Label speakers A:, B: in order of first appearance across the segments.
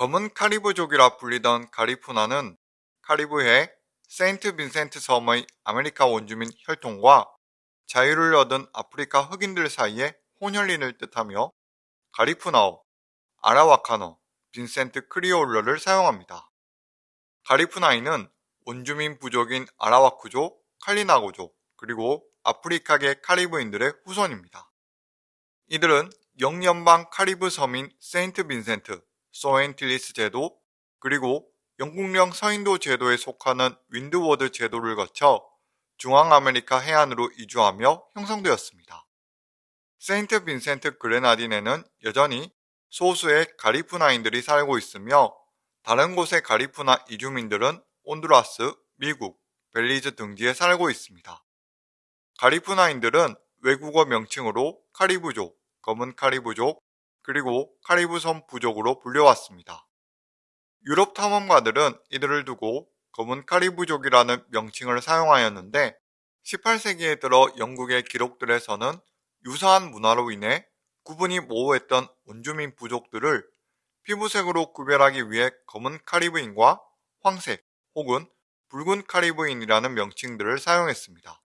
A: 검은 카리브족이라 불리던 가리푸나는 카리브해 세인트 빈센트 섬의 아메리카 원주민 혈통과 자유를 얻은 아프리카 흑인들 사이의 혼혈인을 뜻하며 가리푸나어, 아라와카노, 빈센트 크리올어를 사용합니다. 가리푸나인은 원주민 부족인 아라와크족, 칼리나고족, 그리고 아프리카계 카리브인들의 후손입니다. 이들은 영연방 카리브 섬인 세인트 빈센트, 소앤틸리스 제도, 그리고 영국령 서인도 제도에 속하는 윈드워드 제도를 거쳐 중앙아메리카 해안으로 이주하며 형성되었습니다. 세인트 빈센트 그레나딘에는 여전히 소수의 가리푸나인들이 살고 있으며 다른 곳의 가리푸나 이주민들은 온두라스, 미국, 벨리즈 등지에 살고 있습니다. 가리푸나인들은 외국어 명칭으로 카리브족, 검은 카리브족, 그리고 카리브섬 부족으로 불려왔습니다. 유럽 탐험가들은 이들을 두고 검은 카리브족이라는 명칭을 사용하였는데 18세기에 들어 영국의 기록들에서는 유사한 문화로 인해 구분이 모호했던 원주민 부족들을 피부색으로 구별하기 위해 검은 카리브인과 황색 혹은 붉은 카리브인이라는 명칭들을 사용했습니다.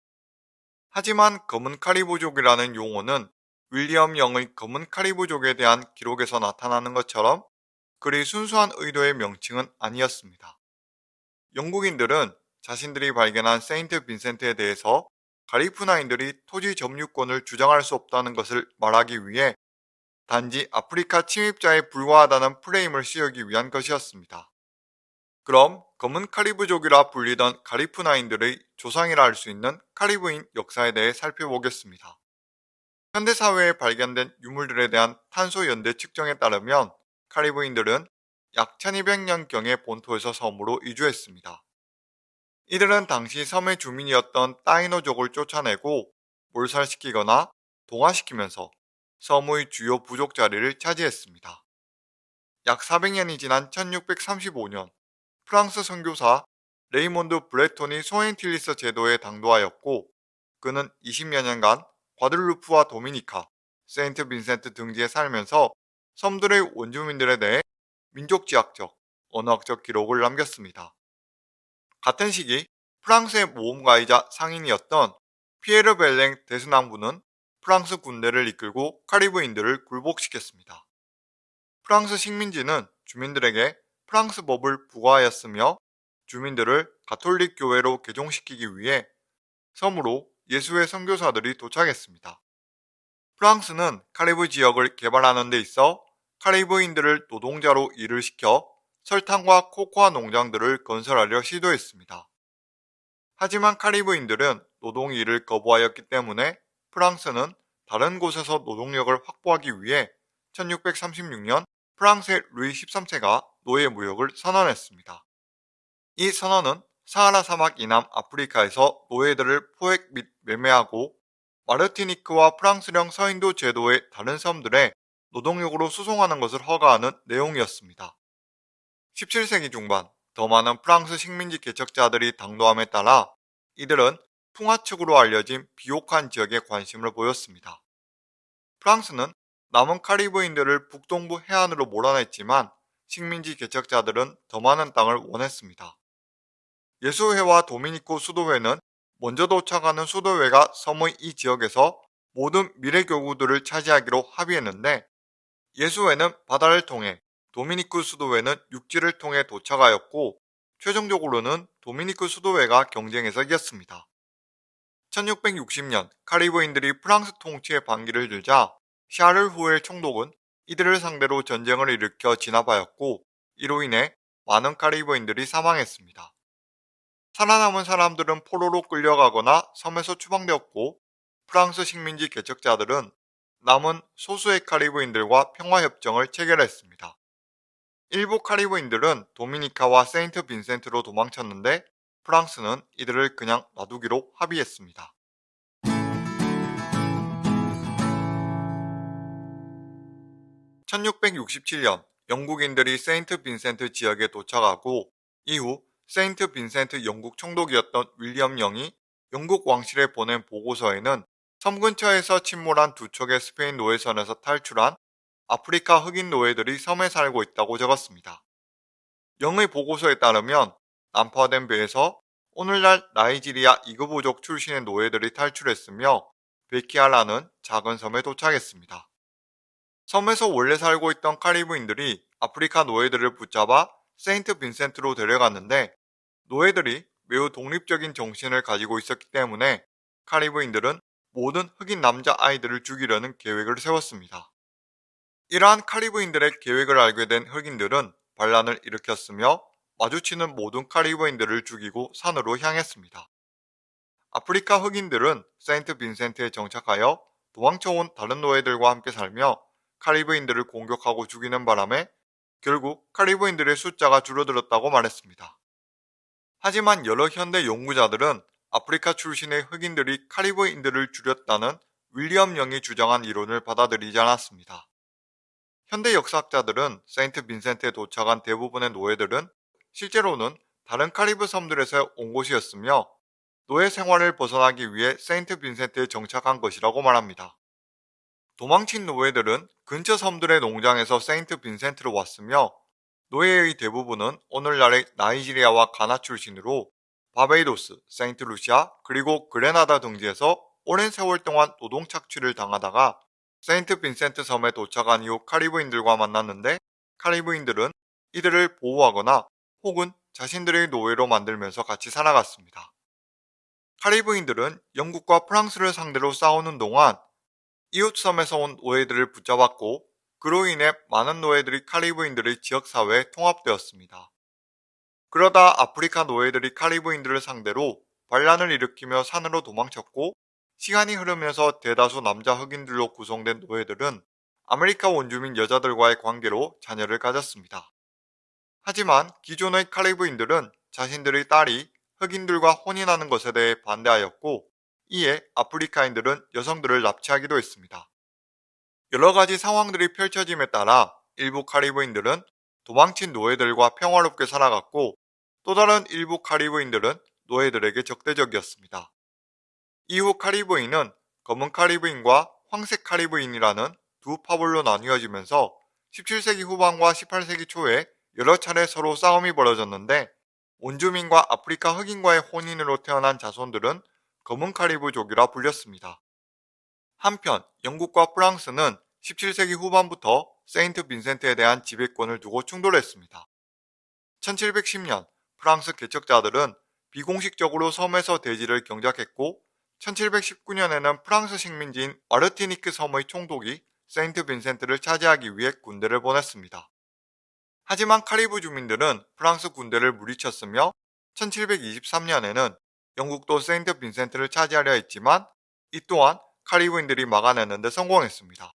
A: 하지만 검은 카리브족이라는 용어는 윌리엄 영의 검은 카리브족에 대한 기록에서 나타나는 것처럼 그리 순수한 의도의 명칭은 아니었습니다. 영국인들은 자신들이 발견한 세인트 빈센트에 대해서 가리푸나인들이 토지 점유권을 주장할 수 없다는 것을 말하기 위해 단지 아프리카 침입자에 불과하다는 프레임을 씌우기 위한 것이었습니다. 그럼 검은 카리브족이라 불리던 가리푸나인들의 조상이라 할 수 있는 카리브인 역사에 대해 살펴보겠습니다. 현대사회에 발견된 유물들에 대한 탄소 연대 측정에 따르면 카리브인들은 약 1200년경에 본토에서 섬으로 이주했습니다. 이들은 당시 섬의 주민이었던 따이노족을 쫓아내고 몰살시키거나 동화시키면서 섬의 주요 부족 자리를 차지했습니다. 약 400년이 지난 1635년 프랑스 선교사 레이몬드 브레톤이 소앤틸리스 제도에 당도하였고 그는 20여 년간 과들루프와 도미니카, 세인트 빈센트 등지에 살면서 섬들의 원주민들에 대해 민족지학적, 언어학적 기록을 남겼습니다. 같은 시기 프랑스의 모험가이자 상인이었던 피에르 벨랭 데스낭부는 프랑스 군대를 이끌고 카리브인들을 굴복시켰습니다. 프랑스 식민지는 주민들에게 프랑스 법을 부과하였으며 주민들을 가톨릭 교회로 개종시키기 위해 섬으로 예수의 선교사들이 도착했습니다. 프랑스는 카리브 지역을 개발하는 데 있어 카리브인들을 노동자로 일을 시켜 설탕과 코코아 농장들을 건설하려 시도했습니다. 하지만 카리브인들은 노동 일을 거부하였기 때문에 프랑스는 다른 곳에서 노동력을 확보하기 위해 1636년 프랑스의 루이 13세가 노예 무역을 선언했습니다. 이 선언은 사하라 사막 이남 아프리카에서 노예들을 포획 및 매매하고 마르티니크와 프랑스령 서인도 제도의 다른 섬들에 노동력으로 수송하는 것을 허가하는 내용이었습니다. 17세기 중반 더 많은 프랑스 식민지 개척자들이 당도함에 따라 이들은 풍화축으로 알려진 비옥한 지역에 관심을 보였습니다. 프랑스는 남은 카리브인들을 북동부 해안으로 몰아냈지만 식민지 개척자들은 더 많은 땅을 원했습니다. 예수회와 도미니코 수도회는 먼저 도착하는 수도회가 섬의 이 지역에서 모든 미래 교구들을 차지하기로 합의했는데 예수회는 바다를 통해 도미니크 수도회는 육지를 통해 도착하였고 최종적으로는 도미니크 수도회가 경쟁에서 이겼습니다. 1660년 카리브인들이 프랑스 통치에 반기를 들자 샤를 후엘 총독은 이들을 상대로 전쟁을 일으켜 진압하였고 이로 인해 많은 카리브인들이 사망했습니다. 살아남은 사람들은 포로로 끌려가거나 섬에서 추방되었고 프랑스 식민지 개척자들은 남은 소수의 카리브인들과 평화협정을 체결했습니다. 일부 카리브인들은 도미니카와 세인트 빈센트로 도망쳤는데 프랑스는 이들을 그냥 놔두기로 합의했습니다. (1667년) 영국인들이 세인트 빈센트 지역에 도착하고 이후 세인트 빈센트 영국 총독이었던 윌리엄 영이 영국 왕실에 보낸 보고서에는 섬 근처에서 침몰한 두 척의 스페인 노예선에서 탈출한 아프리카 흑인 노예들이 섬에 살고 있다고 적었습니다. 영의 보고서에 따르면 난파된 배에서 오늘날 나이지리아 이그보족 출신의 노예들이 탈출했으며 베키아라는 작은 섬에 도착했습니다. 섬에서 원래 살고 있던 카리브인들이 아프리카 노예들을 붙잡아 세인트 빈센트로 데려갔는데 노예들이 매우 독립적인 정신을 가지고 있었기 때문에 카리브인들은 모든 흑인 남자 아이들을 죽이려는 계획을 세웠습니다. 이러한 카리브인들의 계획을 알게 된 흑인들은 반란을 일으켰으며 마주치는 모든 카리브인들을 죽이고 산으로 향했습니다. 아프리카 흑인들은 세인트 빈센트에 정착하여 도망쳐온 다른 노예들과 함께 살며 카리브인들을 공격하고 죽이는 바람에 결국 카리브인들의 숫자가 줄어들었다고 말했습니다. 하지만 여러 현대 연구자들은 아프리카 출신의 흑인들이 카리브인들을 죽였다는 윌리엄 영이 주장한 이론을 받아들이지 않았습니다. 현대 역사학자들은 세인트 빈센트에 도착한 대부분의 노예들은 실제로는 다른 카리브 섬들에서 온 것이었으며 노예 생활을 벗어나기 위해 세인트 빈센트에 정착한 것이라고 말합니다. 도망친 노예들은 근처 섬들의 농장에서 세인트 빈센트로 왔으며 노예의 대부분은 오늘날의 나이지리아와 가나 출신으로 바베이도스, 세인트 루시아, 그리고 그레나다 등지에서 오랜 세월 동안 노동 착취를 당하다가 세인트 빈센트 섬에 도착한 이후 카리브인들과 만났는데 카리브인들은 이들을 보호하거나 혹은 자신들의 노예로 만들면서 같이 살아갔습니다. 카리브인들은 영국과 프랑스를 상대로 싸우는 동안 이웃섬에서 온 노예들을 붙잡았고 그로 인해 많은 노예들이 카리브인들의 지역사회에 통합되었습니다. 그러다 아프리카 노예들이 카리브인들을 상대로 반란을 일으키며 산으로 도망쳤고 시간이 흐르면서 대다수 남자 흑인들로 구성된 노예들은 아메리카 원주민 여자들과의 관계로 자녀를 가졌습니다. 하지만 기존의 카리브인들은 자신들의 딸이 흑인들과 혼인하는 것에 대해 반대하였고 이에 아프리카인들은 여성들을 납치하기도 했습니다. 여러 가지 상황들이 펼쳐짐에 따라 일부 카리브인들은 도망친 노예들과 평화롭게 살아갔고 또 다른 일부 카리브인들은 노예들에게 적대적이었습니다. 이후 카리브인은 검은 카리브인과 황색 카리브인이라는 두 파벌로 나뉘어지면서 17세기 후반과 18세기 초에 여러 차례 서로 싸움이 벌어졌는데 원주민과 아프리카 흑인과의 혼인으로 태어난 자손들은 검은 카리브족이라 불렸습니다. 한편 영국과 프랑스는 17세기 후반부터 세인트 빈센트에 대한 지배권을 두고 충돌했습니다. 1710년 프랑스 개척자들은 비공식적으로 섬에서 대지를 경작했고 1719년에는 프랑스 식민지인 마르티니크 섬의 총독이 세인트 빈센트를 차지하기 위해 군대를 보냈습니다. 하지만 카리브 주민들은 프랑스 군대를 물리쳤으며 1723년에는 영국도 세인트 빈센트를 차지하려 했지만 이 또한 카리브인들이 막아내는 데 성공했습니다.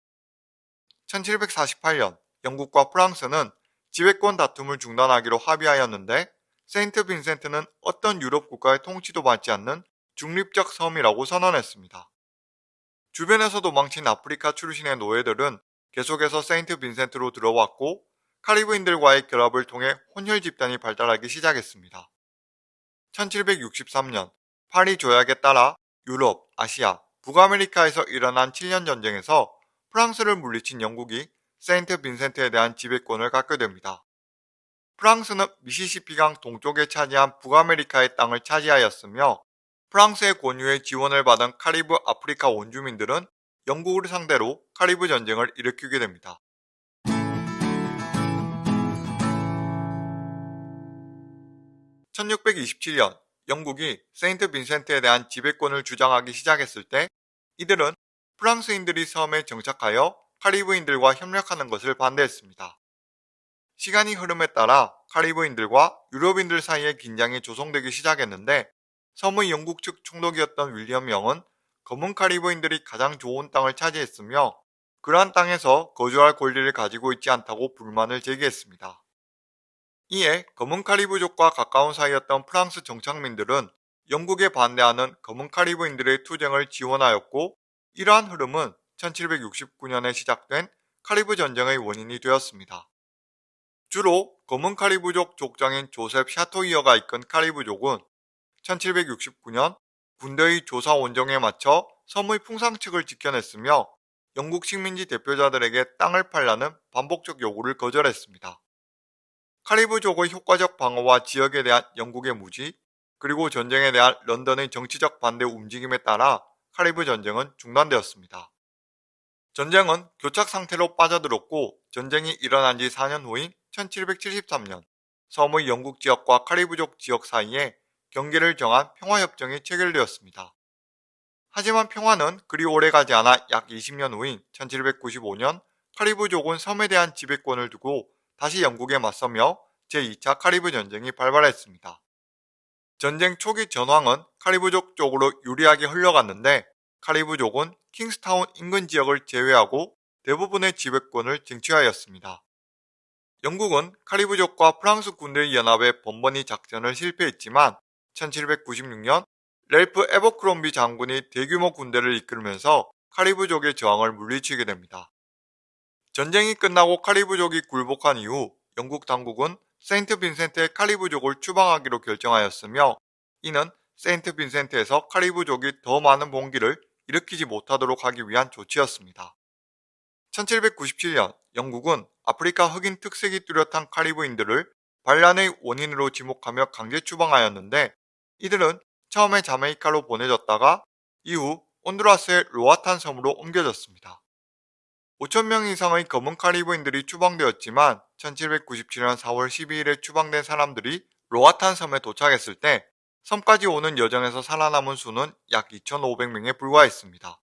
A: 1748년 영국과 프랑스는 지배권 다툼을 중단하기로 합의하였는데 세인트 빈센트는 어떤 유럽 국가의 통치도 받지 않는 중립적 섬이라고 선언했습니다. 주변에서 도망친 아프리카 출신의 노예들은 계속해서 세인트 빈센트로 들어왔고 카리브인들과의 결합을 통해 혼혈 집단이 발달하기 시작했습니다. 1763년 파리 조약에 따라 유럽, 아시아, 북아메리카에서 일어난 7년 전쟁에서 프랑스를 물리친 영국이 세인트 빈센트에 대한 지배권을 갖게 됩니다. 프랑스는 미시시피강 동쪽에 차지한 북아메리카의 땅을 차지하였으며 프랑스의 권유에 지원을 받은 카리브 아프리카 원주민들은 영국을 상대로 카리브 전쟁을 일으키게 됩니다. 1627년 영국이 세인트 빈센트에 대한 지배권을 주장하기 시작했을 때 이들은 프랑스인들이 섬에 정착하여 카리브인들과 협력하는 것을 반대했습니다. 시간이 흐름에 따라 카리브인들과 유럽인들 사이에 긴장이 조성되기 시작했는데 섬의 영국 측 총독이었던 윌리엄 영은 검은 카리브인들이 가장 좋은 땅을 차지했으며 그러한 땅에서 거주할 권리를 가지고 있지 않다고 불만을 제기했습니다. 이에 검은 카리브족과 가까운 사이였던 프랑스 정착민들은 영국에 반대하는 검은 카리브인들의 투쟁을 지원하였고 이러한 흐름은 1769년에 시작된 카리브 전쟁의 원인이 되었습니다. 주로 검은 카리브족 족장인 조셉 샤토이어가 이끈 카리브족은 1769년 군대의 조사 원정에 맞춰 섬의 풍상측을 지켜냈으며 영국 식민지 대표자들에게 땅을 팔라는 반복적 요구를 거절했습니다. 카리브족의 효과적 방어와 지역에 대한 영국의 무지, 그리고 전쟁에 대한 런던의 정치적 반대 움직임에 따라 카리브 전쟁은 중단되었습니다. 전쟁은 교착 상태로 빠져들었고 전쟁이 일어난 지 4년 후인 1773년 섬의 영국 지역과 카리브족 지역 사이에 경계를 정한 평화협정이 체결되었습니다. 하지만 평화는 그리 오래 가지 않아 약 20년 후인 1795년 카리브족은 섬에 대한 지배권을 두고 다시 영국에 맞서며 제2차 카리브 전쟁이 발발했습니다. 전쟁 초기 전황은 카리브족 쪽으로 유리하게 흘러갔는데 카리브족은 킹스타운 인근 지역을 제외하고 대부분의 지배권을 쟁취하였습니다. 영국은 카리브족과 프랑스 군대의 연합에 번번이 작전을 실패했지만 1796년 랠프 에버크롬비 장군이 대규모 군대를 이끌면서 카리브족의 저항을 물리치게 됩니다. 전쟁이 끝나고 카리브족이 굴복한 이후 영국 당국은 세인트 빈센트의 카리브족을 추방하기로 결정하였으며 이는 세인트 빈센트에서 카리브족이 더 많은 봉기를 일으키지 못하도록 하기 위한 조치였습니다. 1797년 영국은 아프리카 흑인 특색이 뚜렷한 카리브인들을 반란의 원인으로 지목하며 강제 추방하였는데 이들은 처음에 자메이카로 보내졌다가 이후 온두라스의 로아탄 섬으로 옮겨졌습니다. 5천명 이상의 검은 카리브인들이 추방되었지만 1797년 4월 12일에 추방된 사람들이 로아탄 섬에 도착했을 때 섬까지 오는 여정에서 살아남은 수는 약 2,500명에 불과했습니다.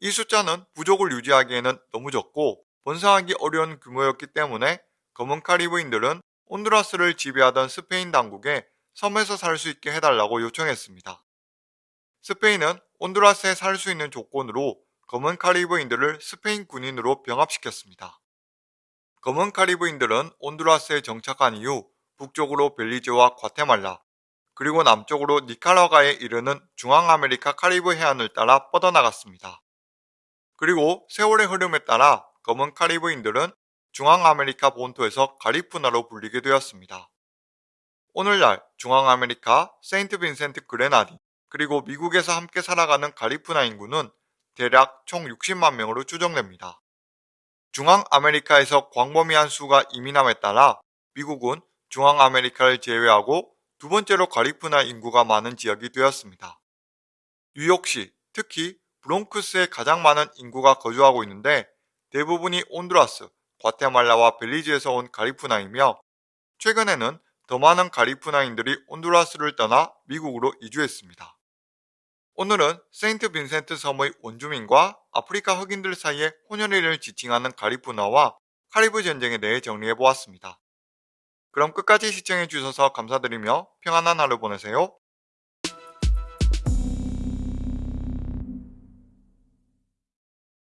A: 이 숫자는 부족을 유지하기에는 너무 적고 번성하기 어려운 규모였기 때문에 검은 카리브인들은 온두라스를 지배하던 스페인 당국에 섬에서 살 수 있게 해달라고 요청했습니다. 스페인은 온두라스에 살 수 있는 조건으로 검은 카리브인들을 스페인 군인으로 병합시켰습니다. 검은 카리브인들은 온두라스에 정착한 이후 북쪽으로 벨리즈와 과테말라, 그리고 남쪽으로 니카라과에 이르는 중앙아메리카 카리브 해안을 따라 뻗어나갔습니다. 그리고 세월의 흐름에 따라 검은 카리브인들은 중앙아메리카 본토에서 가리푸나로 불리게 되었습니다. 오늘날 중앙아메리카 세인트 빈센트 그레나딘 그리고 미국에서 함께 살아가는 가리푸나 인구는 대략 총 60만 명으로 추정됩니다. 중앙아메리카에서 광범위한 수가 이민함에 따라 미국은 중앙아메리카를 제외하고 두 번째로 가리푸나 인구가 많은 지역이 되었습니다. 뉴욕시, 특히 브롱크스에 가장 많은 인구가 거주하고 있는데 대부분이 온두라스, 과테말라와 벨리즈에서 온 가리푸나이며 최근에는 더 많은 가리푸나인들이 온두라스를 떠나 미국으로 이주했습니다. 오늘은 세인트 빈센트 섬의 원주민과 아프리카 흑인들 사이의 혼혈인을 지칭하는 가리푸나와 카리브 전쟁에 대해 정리해 보았습니다. 그럼 끝까지 시청해 주셔서 감사드리며 평안한 하루 보내세요.